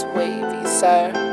Wavy, sir.